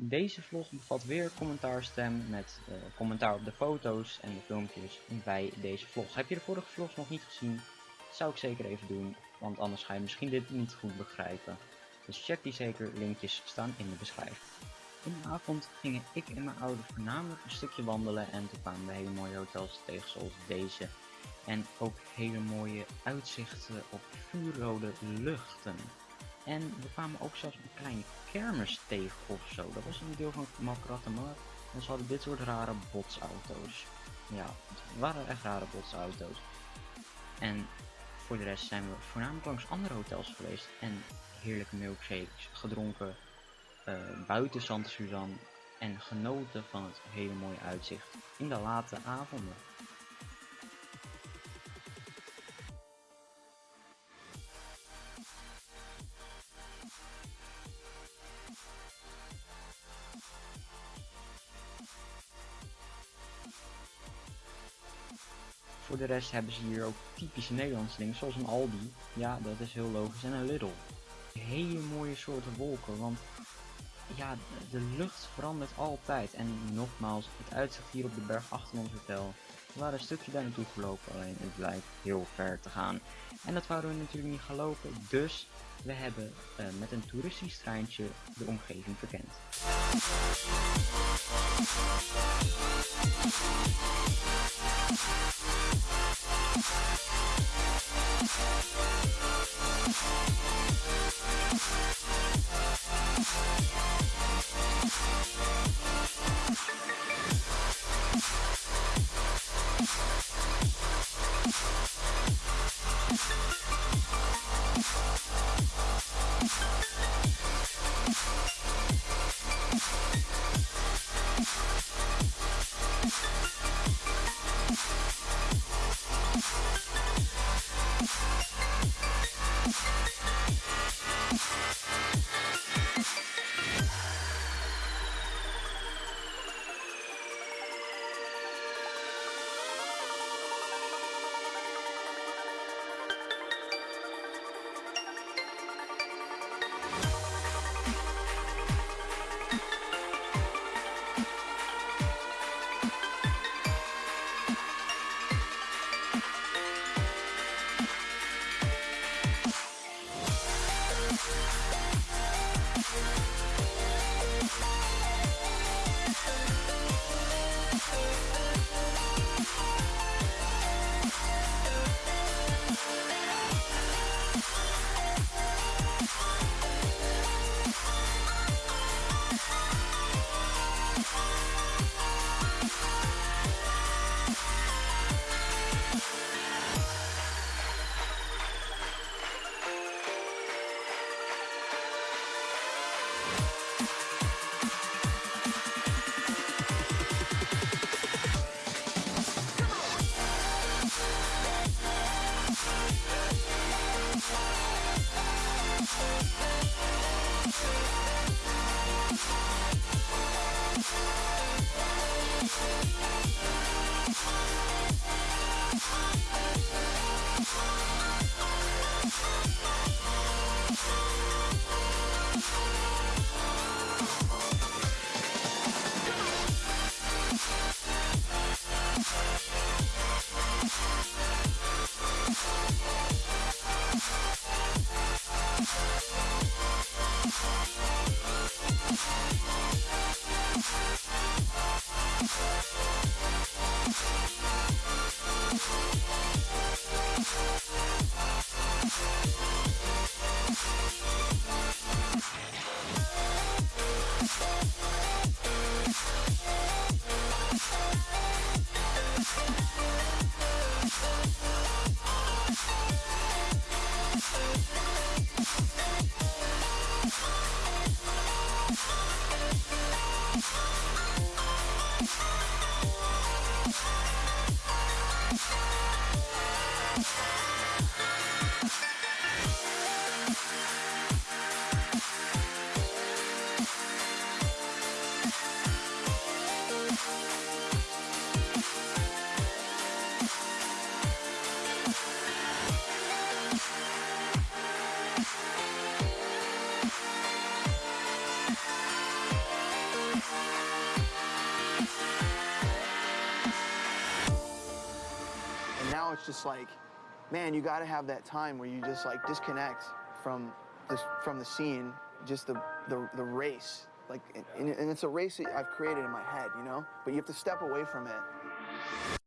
Deze vlog bevat weer commentaarstem met uh, commentaar op de foto's en de filmpjes bij deze vlog. Heb je de vorige vlogs nog niet gezien, zou ik zeker even doen, want anders ga je misschien dit niet goed begrijpen. Dus check die zeker, linkjes staan in de beschrijving. In de avond gingen ik en mijn ouders voornamelijk een stukje wandelen en toen kwamen we hele mooie hotels tegen zoals deze. En ook hele mooie uitzichten op vuurrode luchten. En we kwamen ook zelfs een kleine kermis tegen of zo. Dat was een deel van Malkratamar. En ze hadden dit soort rare botsauto's. Ja, het waren echt rare botsauto's. En voor de rest zijn we voornamelijk langs andere hotels geweest. En heerlijke milkshakes gedronken. Uh, buiten Sant Suzanne. En genoten van het hele mooie uitzicht in de late avonden. Voor de rest hebben ze hier ook typische Nederlandse dingen, zoals een Aldi. Ja, dat is heel logisch. En een Lidl. Hele mooie soorten wolken, want ja, de lucht verandert altijd. En nogmaals, het uitzicht hier op de berg achter ons hotel. We waren een stukje daar naartoe gelopen, alleen het lijkt heel ver te gaan. En dat wouden we natuurlijk niet gaan lopen, dus we hebben uh, met een toeristisch treintje de omgeving verkend. you now it's just like, man, you got to have that time where you just like disconnect from this from the scene, just the the, the race. Like, and, and it's a race that I've created in my head, you know. But you have to step away from it